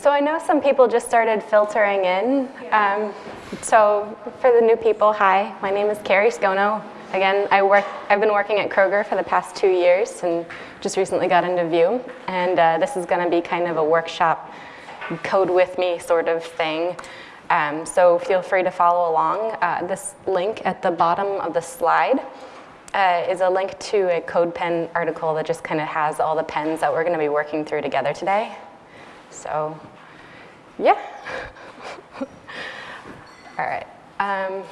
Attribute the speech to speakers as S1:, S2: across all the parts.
S1: so I know some people just started filtering in. Um, so for the new people, hi, my name is Carrie Scono. Again, I work, I've been working at Kroger for the past two years and just recently got into Vue. And uh, this is gonna be kind of a workshop code with me sort of thing. Um, so feel free to follow along. Uh, this link at the bottom of the slide uh, is a link to a CodePen article that just kind of has all the pens that we're gonna be working through together today. So, yeah. all right. Um,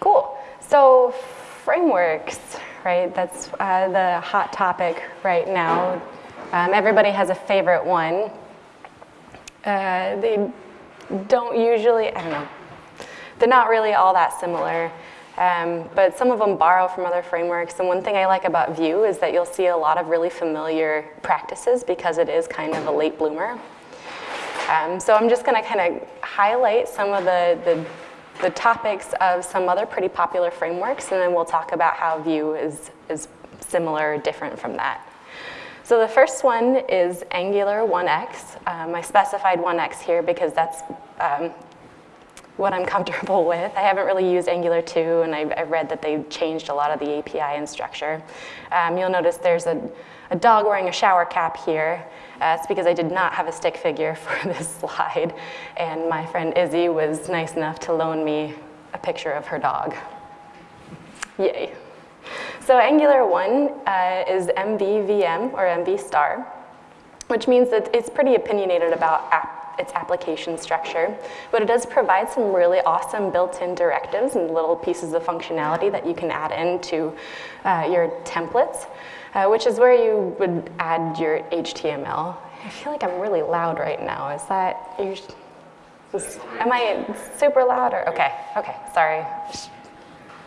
S1: cool. So frameworks, right? That's uh, the hot topic right now. Um, everybody has a favorite one. Uh, they don't usually, I don't know, they're not really all that similar. Um, but some of them borrow from other frameworks. And one thing I like about Vue is that you'll see a lot of really familiar practices because it is kind of a late bloomer. Um, so I'm just gonna kind of highlight some of the, the, the, topics of some other pretty popular frameworks, and then we'll talk about how Vue is, is similar or different from that. So the first one is Angular 1x. Um, I specified 1x here because that's um, what I'm comfortable with. I haven't really used Angular 2, and I've, I've read that they changed a lot of the API and structure. Um, you'll notice there's a, a, dog wearing a shower cap here. Uh, it's because I did not have a stick figure for this slide, and my friend Izzy was nice enough to loan me a picture of her dog. Yay. So Angular 1 uh, is MVVM, or MV star, which means that it's pretty opinionated about app its application structure, but it does provide some really awesome built-in directives and little pieces of functionality that you can add into uh, your templates, uh, which is where you would add your HTML. I feel like I'm really loud right now. Is that, is, am I super loud or, okay, okay, sorry.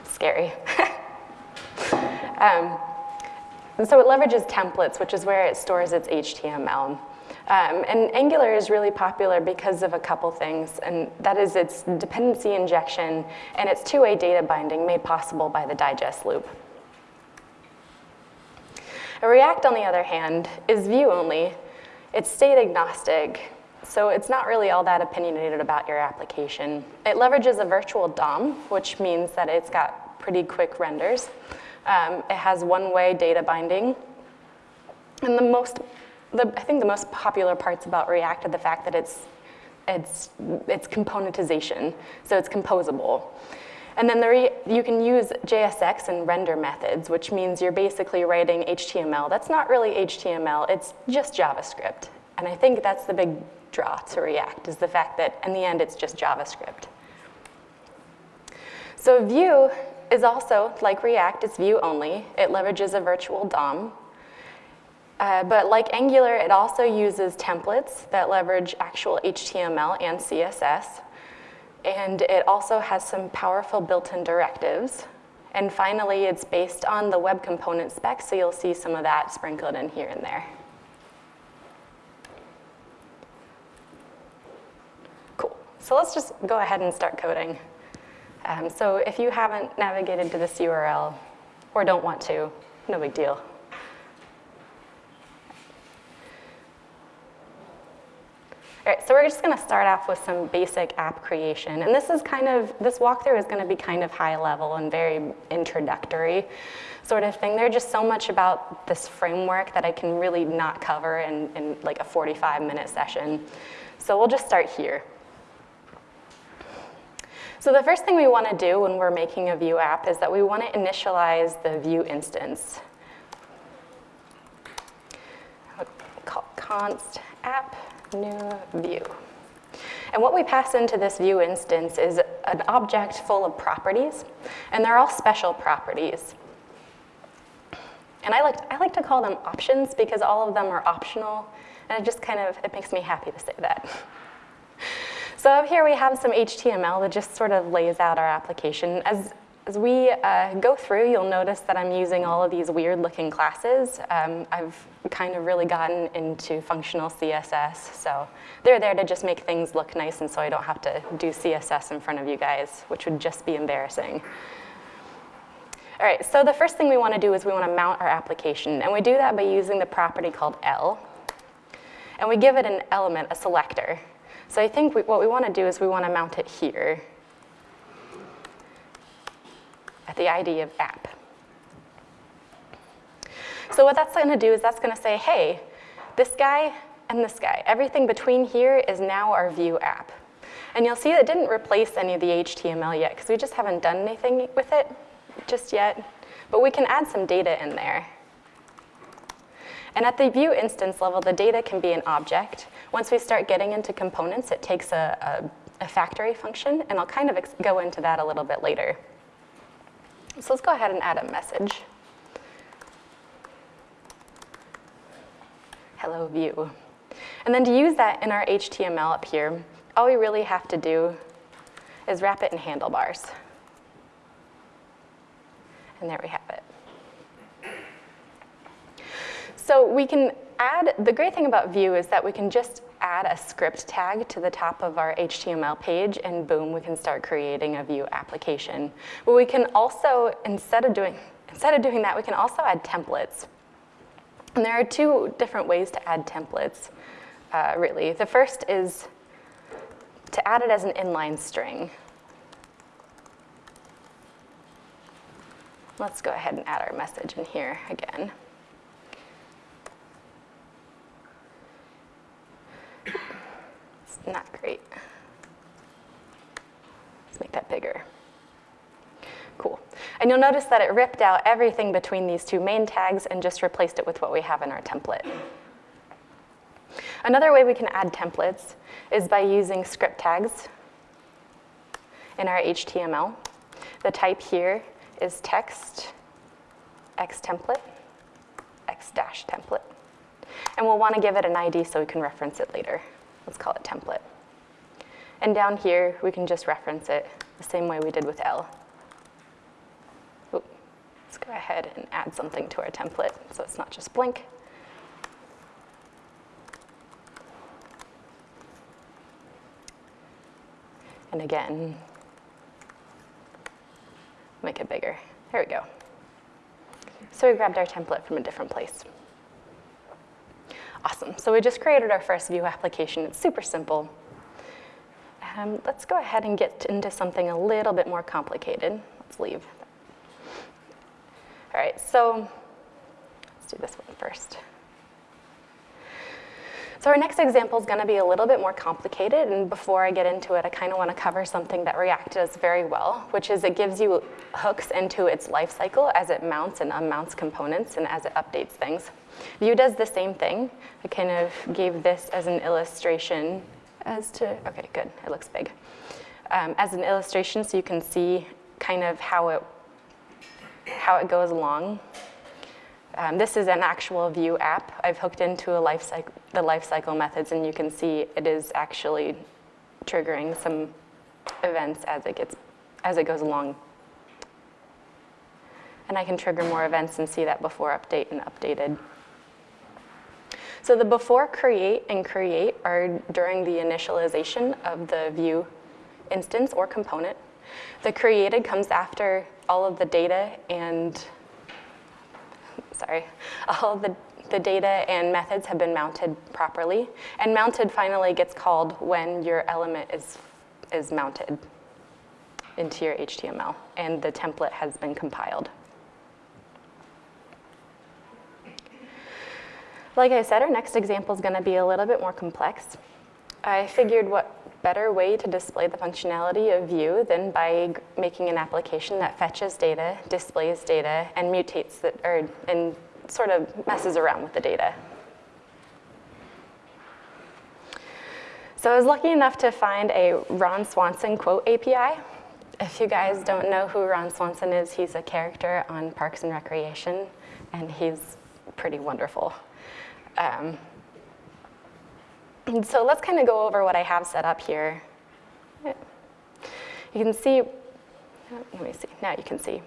S1: Scary. um, so it leverages templates, which is where it stores its HTML. Um, and Angular is really popular because of a couple things, and that is its dependency injection and its two-way data binding made possible by the digest loop. React, on the other hand, is view-only. It's state agnostic, so it's not really all that opinionated about your application. It leverages a virtual DOM, which means that it's got pretty quick renders. Um, it has one-way data binding. And the most the, I think the most popular parts about React are the fact that it's, it's, it's componentization, so it's composable. And then the you can use JSX and render methods, which means you're basically writing HTML. That's not really HTML, it's just JavaScript. And I think that's the big draw to React, is the fact that in the end it's just JavaScript. So Vue is also, like React, it's view only. It leverages a virtual DOM, uh, but like Angular, it also uses templates that leverage actual HTML and CSS. And it also has some powerful built-in directives. And finally, it's based on the web component spec, so you'll see some of that sprinkled in here and there. Cool. So let's just go ahead and start coding. Um, so if you haven't navigated to this URL or don't want to, no big deal. All right, so we're just gonna start off with some basic app creation. And this is kind of, this walkthrough is gonna be kind of high level and very introductory sort of thing. There's just so much about this framework that I can really not cover in, in like a 45 minute session. So we'll just start here. So the first thing we wanna do when we're making a Vue app is that we wanna initialize the Vue instance. Const app new Vue. And what we pass into this Vue instance is an object full of properties, and they're all special properties. And I like, I like to call them options because all of them are optional, and it just kind of, it makes me happy to say that. So up here we have some HTML that just sort of lays out our application. As, as we uh, go through, you'll notice that I'm using all of these weird looking classes. Um, I've kind of really gotten into functional CSS, so they're there to just make things look nice and so I don't have to do CSS in front of you guys, which would just be embarrassing. All right, so the first thing we want to do is we want to mount our application, and we do that by using the property called el. and we give it an element, a selector. So I think we, what we want to do is we want to mount it here at the ID of app. So what that's going to do is that's going to say, hey, this guy and this guy, everything between here is now our Vue app. And you'll see it didn't replace any of the HTML yet because we just haven't done anything with it just yet. But we can add some data in there. And at the Vue instance level, the data can be an object. Once we start getting into components, it takes a, a, a factory function, and I'll kind of go into that a little bit later. So let's go ahead and add a message. Hello Vue. And then to use that in our HTML up here, all we really have to do is wrap it in handlebars. And there we have it. So we can add, the great thing about Vue is that we can just add a script tag to the top of our HTML page and boom, we can start creating a Vue application. But we can also, instead of doing, instead of doing that, we can also add templates. And there are two different ways to add templates, uh, really. The first is to add it as an inline string. Let's go ahead and add our message in here again. Not great. Let's make that bigger. Cool. And you'll notice that it ripped out everything between these two main tags and just replaced it with what we have in our template. Another way we can add templates is by using script tags in our HTML. The type here is text, x template, x dash template. And we'll want to give it an ID so we can reference it later. Let's call it template. And down here, we can just reference it the same way we did with el. Ooh, let's go ahead and add something to our template so it's not just blank. And again, make it bigger. There we go. So we grabbed our template from a different place. Awesome, so we just created our first Vue application. It's super simple. Um, let's go ahead and get into something a little bit more complicated. Let's leave. All right, so let's do this one first. So our next example is going to be a little bit more complicated, and before I get into it, I kind of want to cover something that React does very well, which is it gives you hooks into its lifecycle as it mounts and unmounts components and as it updates things. Vue does the same thing. I kind of gave this as an illustration as to, okay, good, it looks big. Um, as an illustration so you can see kind of how it, how it goes along. Um, this is an actual Vue app. I've hooked into a life cycle, the lifecycle methods and you can see it is actually triggering some events as it gets, as it goes along. And I can trigger more events and see that before update and updated. So the before create and create are during the initialization of the Vue instance or component. The created comes after all of the data and, sorry, all the, the data and methods have been mounted properly. And mounted finally gets called when your element is, is mounted into your HTML and the template has been compiled. Like I said, our next example is going to be a little bit more complex. I figured what better way to display the functionality of Vue than by making an application that fetches data, displays data, and mutates it, or and sort of messes around with the data. So I was lucky enough to find a Ron Swanson quote API. If you guys don't know who Ron Swanson is, he's a character on Parks and Recreation, and he's pretty wonderful. Um, so let's kind of go over what I have set up here. You can see, let me see, now you can see.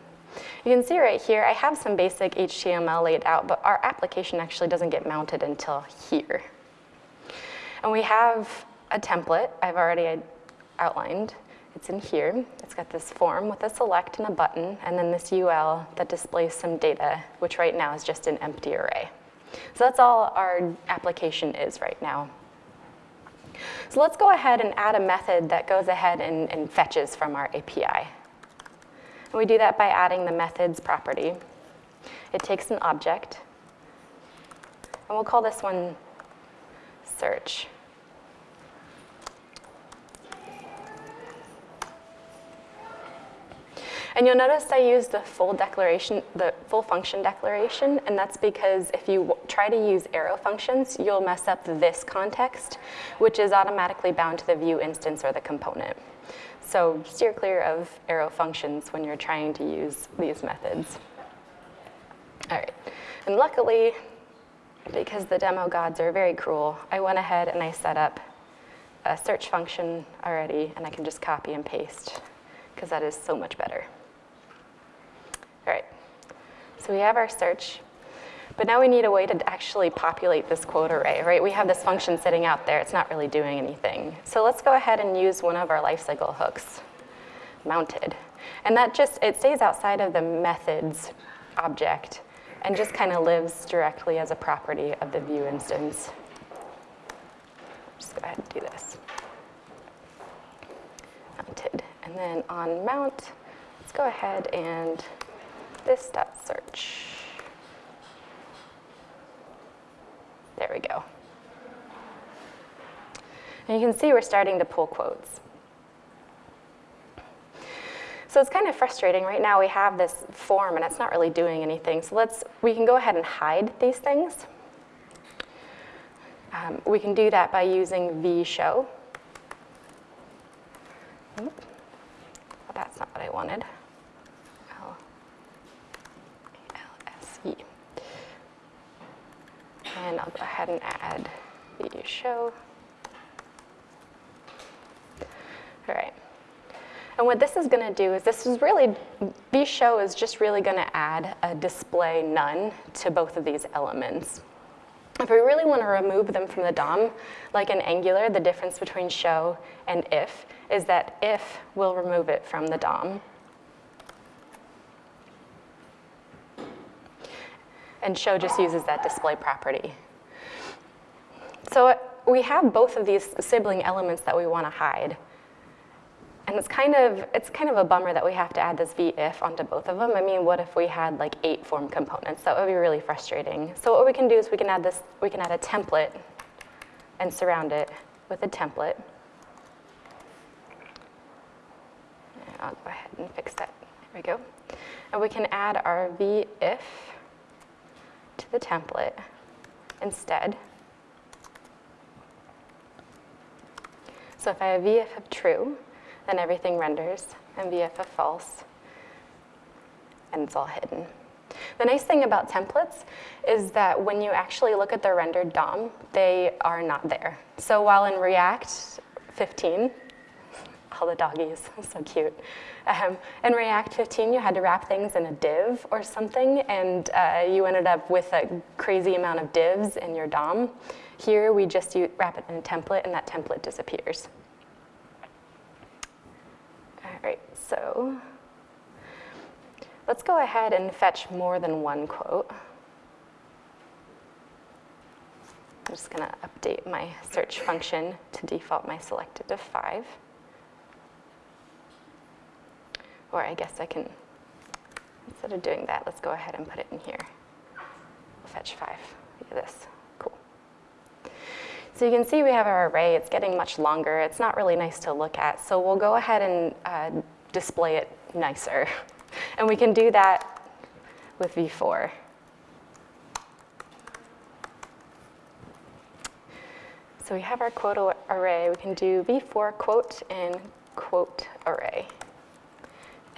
S1: You can see right here, I have some basic HTML laid out, but our application actually doesn't get mounted until here. And we have a template I've already outlined. It's in here. It's got this form with a select and a button, and then this UL that displays some data, which right now is just an empty array. So that's all our application is right now. So let's go ahead and add a method that goes ahead and, and fetches from our API. And we do that by adding the methods property. It takes an object, and we'll call this one search. And you'll notice I use the full declaration, the full function declaration, and that's because if you try to use arrow functions, you'll mess up this context, which is automatically bound to the Vue instance or the component. So steer clear of arrow functions when you're trying to use these methods. All right, and luckily, because the demo gods are very cruel, I went ahead and I set up a search function already, and I can just copy and paste, because that is so much better. All right, so we have our search, but now we need a way to actually populate this quote array, right? We have this function sitting out there, it's not really doing anything. So let's go ahead and use one of our lifecycle hooks, mounted. And that just, it stays outside of the methods object and just kind of lives directly as a property of the Vue instance. Just go ahead and do this. Mounted. And then on mount, let's go ahead and this dot search. There we go. And you can see we're starting to pull quotes. So it's kind of frustrating. Right now we have this form and it's not really doing anything. So let's, we can go ahead and hide these things. Um, we can do that by using vshow. Well, that's not what I wanted. And I'll go ahead and add the show. All right. And what this is going to do is this is really, vShow is just really going to add a display none to both of these elements. If we really want to remove them from the DOM, like in Angular, the difference between show and if is that if will remove it from the DOM. And show just uses that display property. So uh, we have both of these sibling elements that we want to hide. And it's kind of it's kind of a bummer that we have to add this v-if onto both of them. I mean, what if we had like eight form components? That would be really frustrating. So what we can do is we can add this, we can add a template and surround it with a template. I'll go ahead and fix that. There we go. And we can add our v-if to the template instead. So if I have v-if of true, then everything renders, and v-if of false, and it's all hidden. The nice thing about templates is that when you actually look at the rendered DOM, they are not there. So while in React 15, all the doggies, so cute. Um, in React 15, you had to wrap things in a div or something, and uh, you ended up with a crazy amount of divs in your DOM. Here, we just wrap it in a template, and that template disappears. All right, so let's go ahead and fetch more than one quote. I'm just going to update my search function to default my selected to 5. Or I guess I can, instead of doing that, let's go ahead and put it in here. We'll fetch 5. Look at this. Cool. So you can see we have our array. It's getting much longer. It's not really nice to look at. So we'll go ahead and uh, display it nicer. And we can do that with v-for. So we have our quote array. We can do v-for quote and quote array.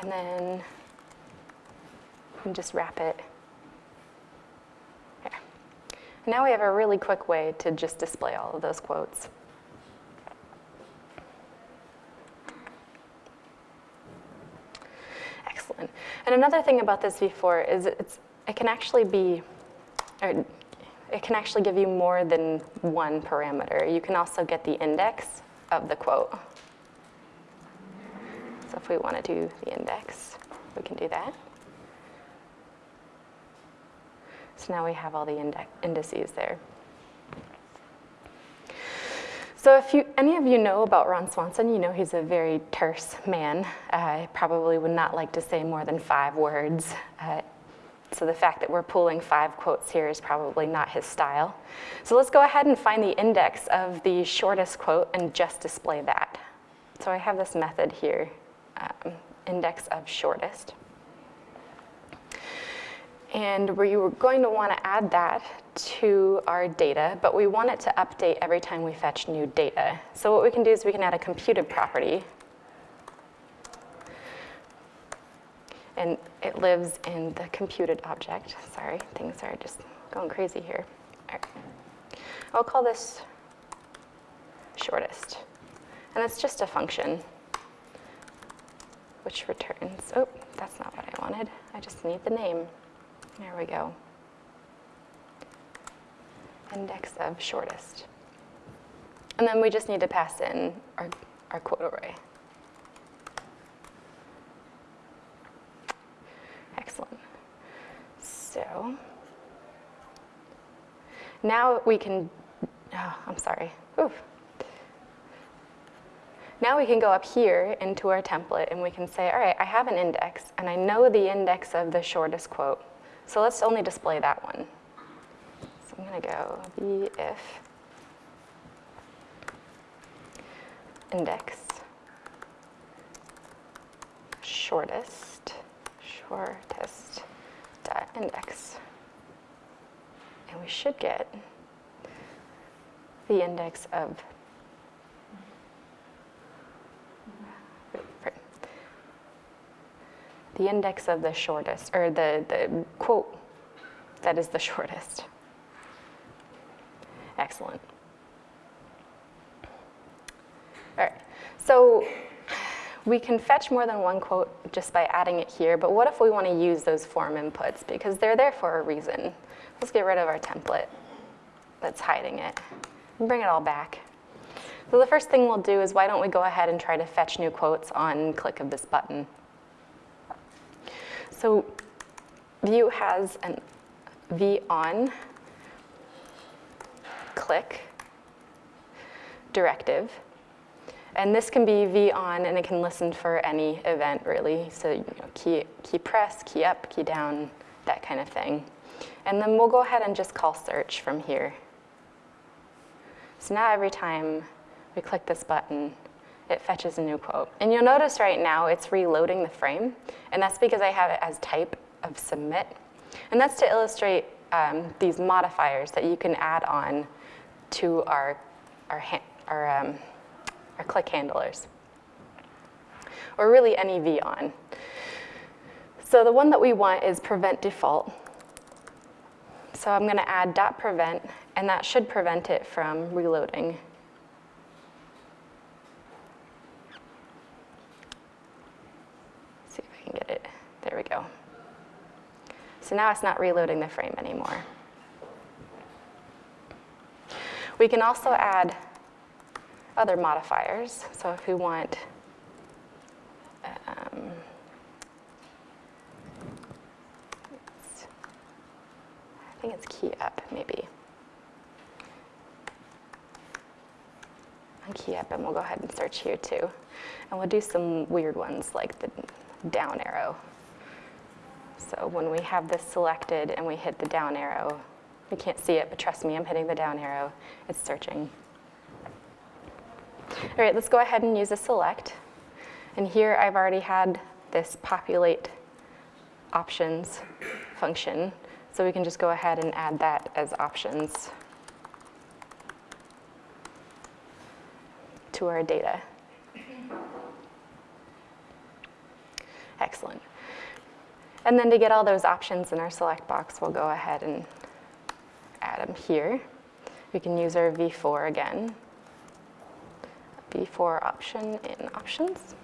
S1: And then you can just wrap it. Now we have a really quick way to just display all of those quotes. Excellent. And another thing about this v-for is it can actually be, it can actually give you more than one parameter. You can also get the index of the quote. If we want to do the index, we can do that. So now we have all the indices there. So if you, any of you know about Ron Swanson, you know he's a very terse man. Uh, probably would not like to say more than five words. Uh, so the fact that we're pulling five quotes here is probably not his style. So let's go ahead and find the index of the shortest quote and just display that. So I have this method here, um, index of shortest. And we're going to want to add that to our data, but we want it to update every time we fetch new data. So what we can do is we can add a computed property. And it lives in the computed object. Sorry, things are just going crazy here. I'll call this shortest. And it's just a function which returns, oh, that's not what I wanted. I just need the name. There we go. Index of shortest. And then we just need to pass in our, our quote array. Excellent. So now we can, oh, I'm sorry. Oof. Now we can go up here into our template and we can say, all right, I have an index and I know the index of the shortest quote. So let's only display that one. So I'm going to go b if index shortest shortest dot index. And we should get the index of the index of the shortest, or the, the quote that is the shortest. Excellent. All right, so we can fetch more than one quote just by adding it here, but what if we want to use those form inputs? Because they're there for a reason. Let's get rid of our template that's hiding it and bring it all back. So the first thing we'll do is why don't we go ahead and try to fetch new quotes on click of this button. So Vue has an v on click directive. And this can be v on and it can listen for any event really. So you know, key, key press, key up, key down, that kind of thing. And then we'll go ahead and just call search from here. So now every time we click this button, it fetches a new quote. And you'll notice right now it's reloading the frame, and that's because I have it as type of submit. And that's to illustrate um, these modifiers that you can add on to our, our, our, um, our click handlers, or really any v on. So the one that we want is prevent default. So I'm going to add dot prevent, and that should prevent it from reloading. can get it. There we go. So now it's not reloading the frame anymore. We can also add other modifiers. So if we want, um, I think it's key up maybe. On key up and we'll go ahead and search here too. And we'll do some weird ones like the down arrow. So when we have this selected and we hit the down arrow, you can't see it, but trust me, I'm hitting the down arrow. It's searching. All right, let's go ahead and use a select. And here I've already had this populate options function. So we can just go ahead and add that as options to our data. Excellent. And then to get all those options in our select box, we'll go ahead and add them here. We can use our v-for again. v-for option in options.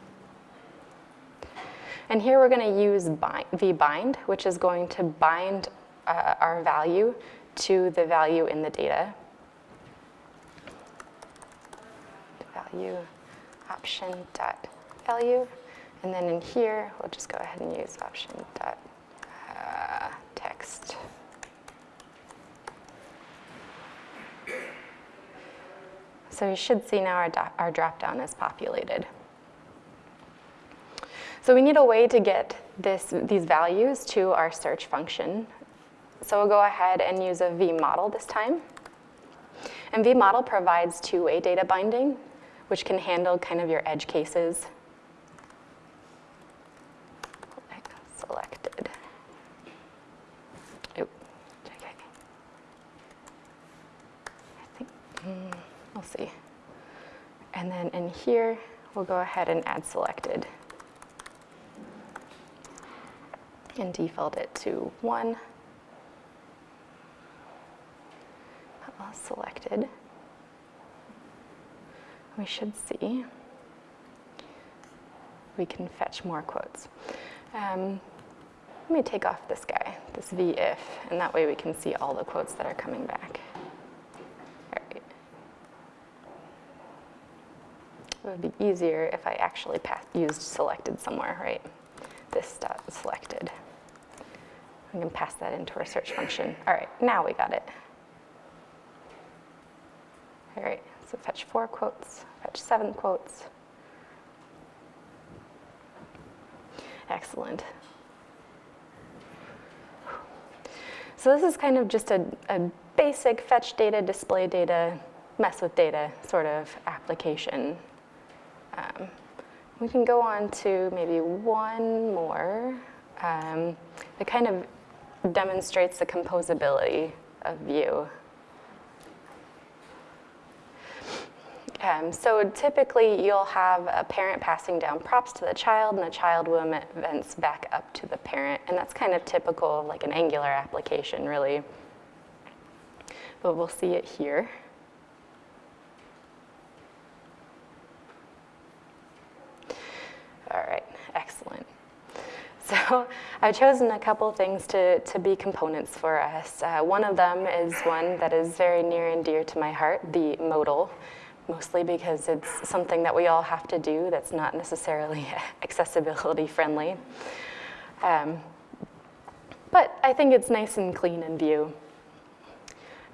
S1: And here we're going to use bind, vbind, which is going to bind uh, our value to the value in the data. Value option dot value. And then in here, we'll just go ahead and use option dot uh, text. So you should see now our, our dropdown is populated. So we need a way to get this, these values to our search function. So we'll go ahead and use a vModel this time. And vModel provides two-way data binding, which can handle kind of your edge cases here, we'll go ahead and add selected. And default it to one. Well, selected. We should see. We can fetch more quotes. Um, let me take off this guy, this v-if, and that way we can see all the quotes that are coming back. All right. It would be easier if I actually used selected somewhere, right? This dot selected. We can pass that into our search function. All right, now we got it. All right, so fetch four quotes, fetch seven quotes. Excellent. So this is kind of just a, a basic fetch data, display data, mess with data sort of application. Um, we can go on to maybe one more um, that kind of demonstrates the composability of Vue. Um, so typically you'll have a parent passing down props to the child and the child will events back up to the parent. And that's kind of typical of like an Angular application really. But we'll see it here. All right, excellent. So I've chosen a couple things to, to be components for us. Uh, one of them is one that is very near and dear to my heart, the modal mostly because it's something that we all have to do that's not necessarily accessibility friendly. Um, but I think it's nice and clean in Vue.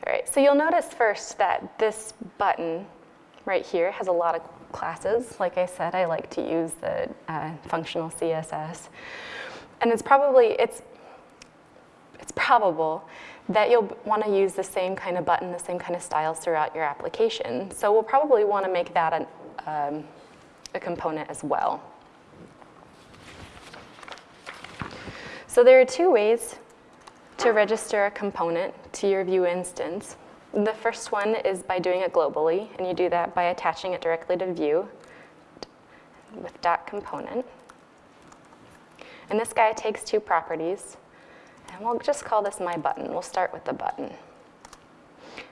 S1: All right, so you'll notice first that this button right here has a lot of classes. Like I said, I like to use the uh, functional CSS. And it's probably, it's, it's probable that you'll want to use the same kind of button, the same kind of styles throughout your application. So we'll probably want to make that an, um, a component as well. So there are two ways to register a component to your Vue instance. The first one is by doing it globally, and you do that by attaching it directly to Vue with dot component. And this guy takes two properties. And we'll just call this my button. We'll start with the button.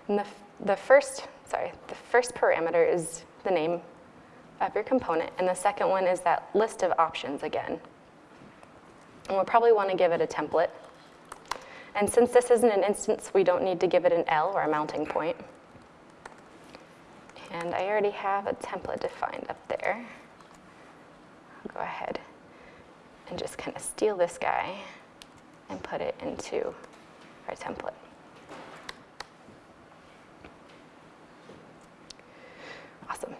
S1: And the, the first, sorry, the first parameter is the name of your component, and the second one is that list of options again. And we'll probably want to give it a template. And since this isn't an instance, we don't need to give it an el or a mounting point. And I already have a template defined up there. I'll go ahead and just kind of steal this guy and put it into our template. Awesome.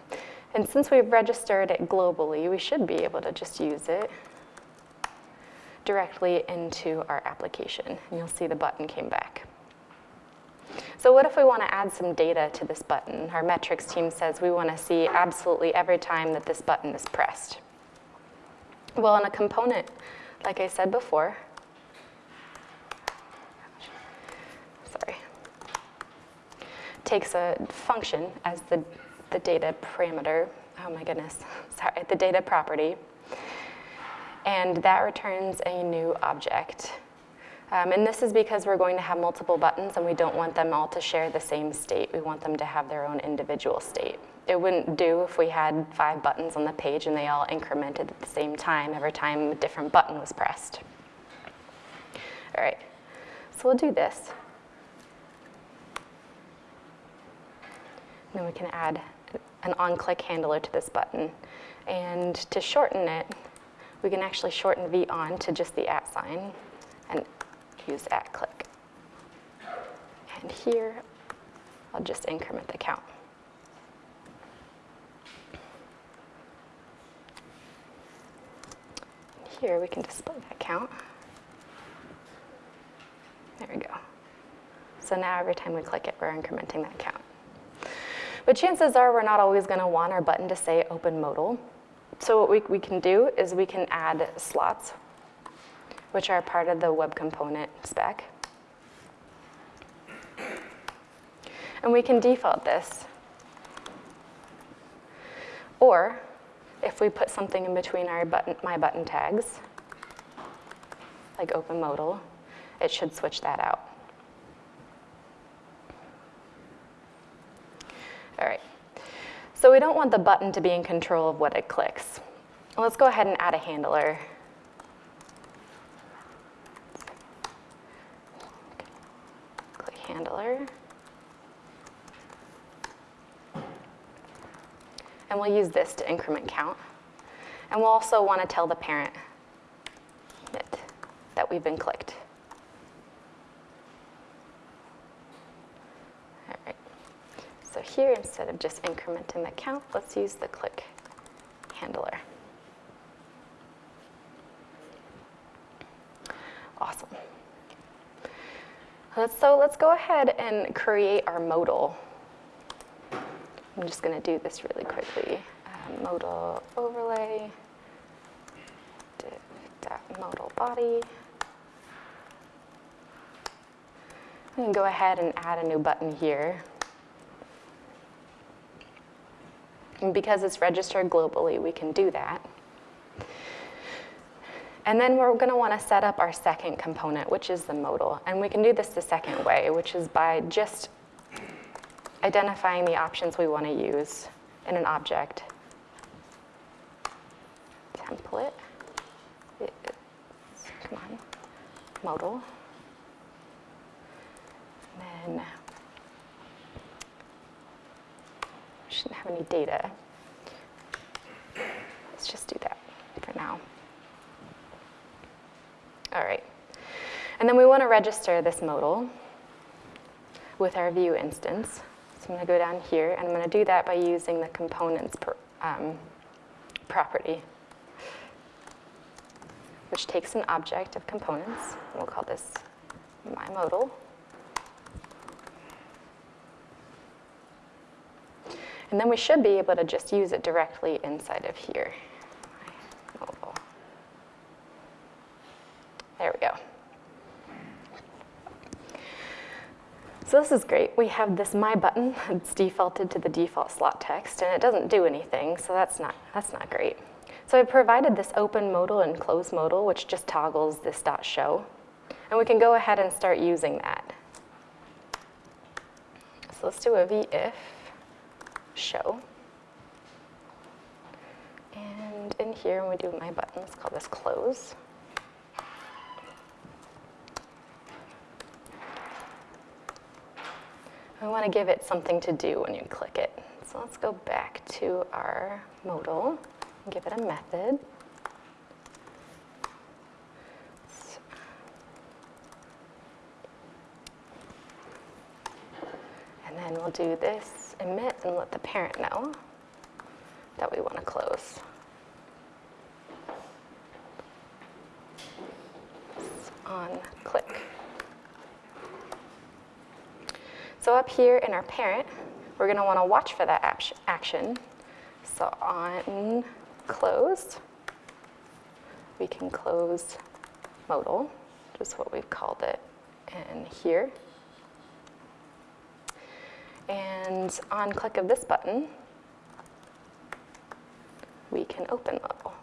S1: And since we've registered it globally, we should be able to just use it directly into our application. And you'll see the button came back. So what if we want to add some data to this button? Our metrics team says we want to see absolutely every time that this button is pressed. Well, in a component, like I said before, sorry, takes a function as the, the data parameter, oh my goodness, sorry, the data property, and that returns a new object. Um, and this is because we're going to have multiple buttons and we don't want them all to share the same state. We want them to have their own individual state. It wouldn't do if we had five buttons on the page and they all incremented at the same time every time a different button was pressed. All right, so we'll do this. Then we can add an on-click handler to this button. And to shorten it, we can actually shorten V on to just the at sign and use at click. And here, I'll just increment the count. Here we can display that count. There we go. So now every time we click it, we're incrementing that count. But chances are we're not always gonna want our button to say open modal. So what we, we can do is we can add slots, which are part of the web component spec. And we can default this. Or if we put something in between our button, my button tags, like open modal, it should switch that out. All right. So we don't want the button to be in control of what it clicks. Let's go ahead and add a handler. Click handler. And we'll use this to increment count. And we'll also want to tell the parent that, we've been clicked. All right. So here, instead of just incrementing the count, let's use the click handler. Awesome. So let's go ahead and create our modal. I'm just going to do this really quickly. Um, modal overlay, modal body. We can go ahead and add a new button here. And because it's registered globally, we can do that. And then we're going to want to set up our second component, which is the modal. And we can do this the second way, which is by just identifying the options we want to use in an object. Template. It's, come on. Modal. And then we shouldn't have any data. Let's just do that for now. All right. And then we want to register this modal with our Vue instance. So I'm going to go down here, and I'm going to do that by using the components per, um, property, which takes an object of components. We'll call this my modal. And then we should be able to just use it directly inside of here. There we go. So this is great. We have this My button. It's defaulted to the default slot text, and it doesn't do anything, so that's not, that's not great. So I provided this open modal and close modal, which just toggles this dot show. And we can go ahead and start using that. So let's do a v if show. And in here, when we do my button, let's call this close. We want to give it something to do when you click it. So let's go back to our modal and give it a method. And then we'll do this emit and let the parent know that we want to close. on click. So up here in our parent, we're going to want to watch for that action. So on close, we can close modal, just what we've called it in here. And on click of this button, we can open modal.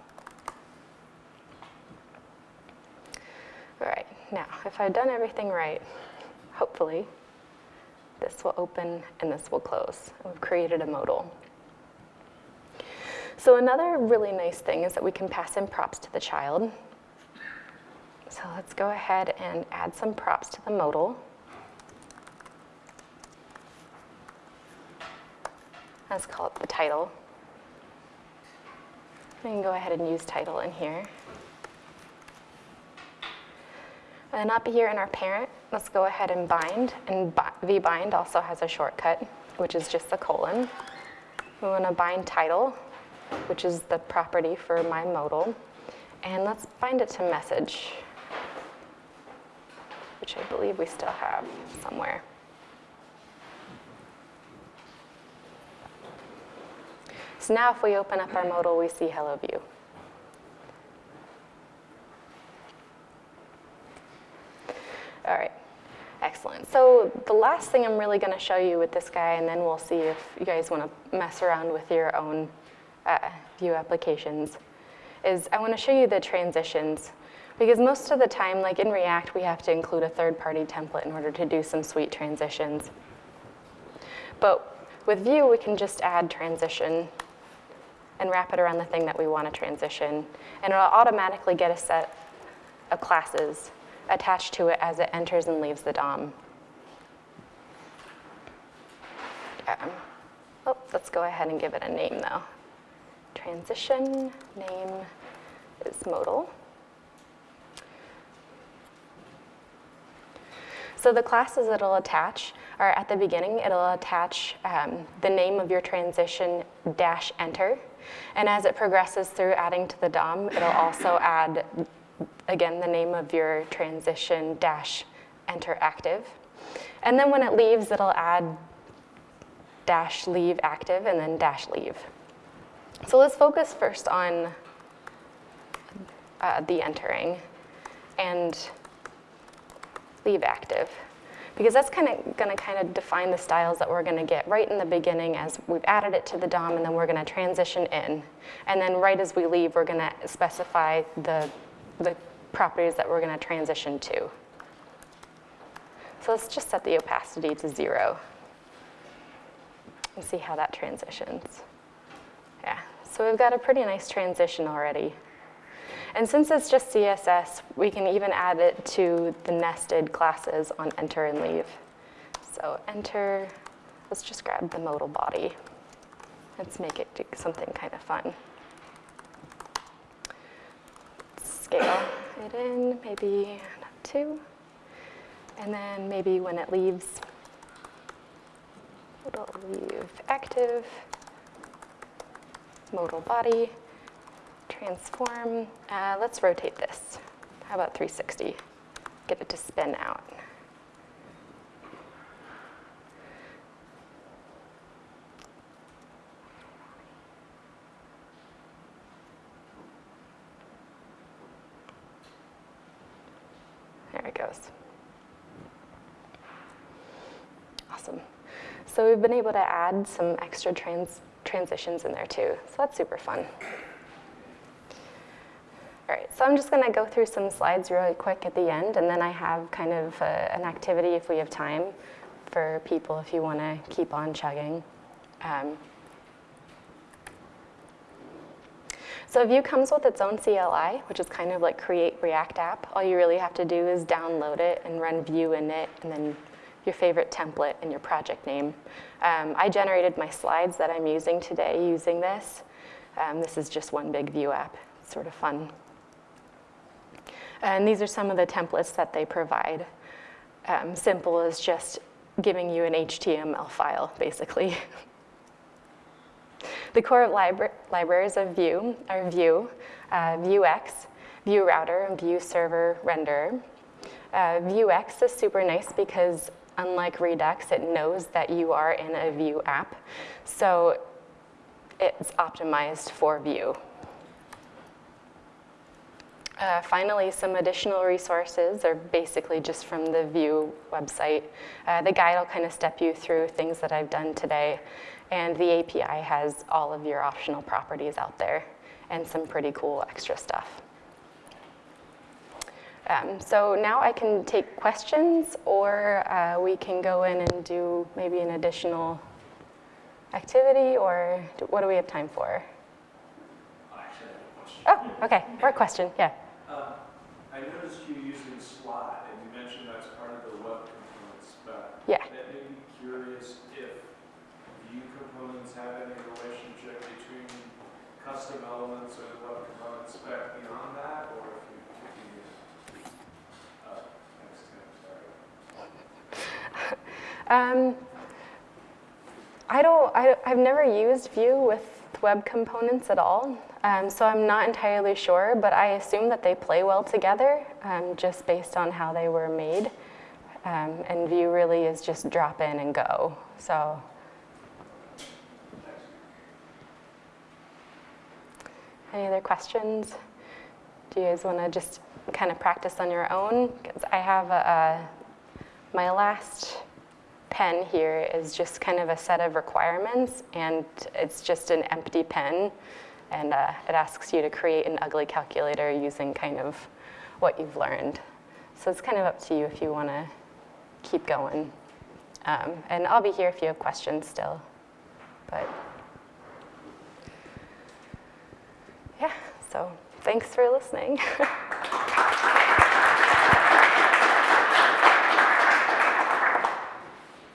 S1: All right, now if I've done everything right, hopefully, this will open and this will close. we've created a modal. So another really nice thing is that we can pass in props to the child. So let's go ahead and add some props to the modal. Let's call it the title. We can go ahead and use title in here. And up here in our parent, let's go ahead and bind. And vbind also has a shortcut, which is just the colon. We want to bind title, which is the property for my modal. And let's bind it to message, which I believe we still have somewhere. So now if we open up our modal, we see hello Vue. All right, excellent. So the last thing I'm really gonna show you with this guy, and then we'll see if you guys wanna mess around with your own uh, Vue applications, is I wanna show you the transitions. Because most of the time, like in React, we have to include a third-party template in order to do some sweet transitions. But with Vue, we can just add transition and wrap it around the thing that we want to transition. And it'll automatically get a set of classes attached to it as it enters and leaves the DOM. Um, oh, let's go ahead and give it a name though. Transition name is modal. So the classes it'll attach are at the beginning, it'll attach um, the name of your transition dash enter. And as it progresses through adding to the DOM, it'll also add, again, the name of your transition dash enter active. And then when it leaves, it'll add dash leave active and then dash leave. So let's focus first on uh, the entering and leave active because that's kind of going to kind of define the styles that we're going to get right in the beginning as we've added it to the DOM and then we're going to transition in. And then right as we leave, we're going to specify the, the properties that we're going to transition to. So let's just set the opacity to zero and see how that transitions. Yeah, so we've got a pretty nice transition already. And since it's just CSS, we can even add it to the nested classes on enter and leave. So enter, let's just grab the modal body. Let's make it do something kind of fun. Scale it in, maybe two. And then maybe when it leaves, it'll leave active, modal body transform. Uh, let's rotate this. How about 360? Get it to spin out. There it goes. Awesome. So we've been able to add some extra trans transitions in there too. So that's super fun. I'm just gonna go through some slides really quick at the end, and then I have kind of uh, an activity if we have time for people if you wanna keep on chugging. Um, so Vue comes with its own CLI, which is kind of like create React app. All you really have to do is download it and run Vue init, and then your favorite template and your project name. Um, I generated my slides that I'm using today using this. Um, this is just one big Vue app. It's sort of fun. And these are some of the templates that they provide. Um, simple as just giving you an HTML file, basically. the core libra libraries of Vue are Vue, uh, Vuex, Vue Router, and Vue Server Renderer. Uh, Vuex is super nice because unlike Redux, it knows that you are in a Vue app. So it's optimized for Vue. Uh, finally, some additional resources are basically just from the Vue website. Uh, the guide will kind of step you through things that I've done today, and the API has all of your optional properties out there and some pretty cool extra stuff. Um, so now I can take questions, or uh, we can go in and do maybe an additional activity, or what do we have time for? Oh, okay, More question, yeah.
S2: I noticed you using slot, and you mentioned that's part of the web components, but
S1: yeah.
S2: that made me curious if Vue components have any relationship between custom elements or the web component spec beyond that, or if you, if you uh, next
S1: time, sorry. um, I don't, I, I've never used Vue with web components at all. Um, so I'm not entirely sure, but I assume that they play well together um, just based on how they were made. Um, and Vue really is just drop in and go. So any other questions? Do you guys want to just kind of practice on your own? Because I have a, a, my last pen here is just kind of a set of requirements, and it's just an empty pen, and uh, it asks you to create an ugly calculator using kind of what you've learned. So it's kind of up to you if you want to keep going. Um, and I'll be here if you have questions still. But yeah, so thanks for listening.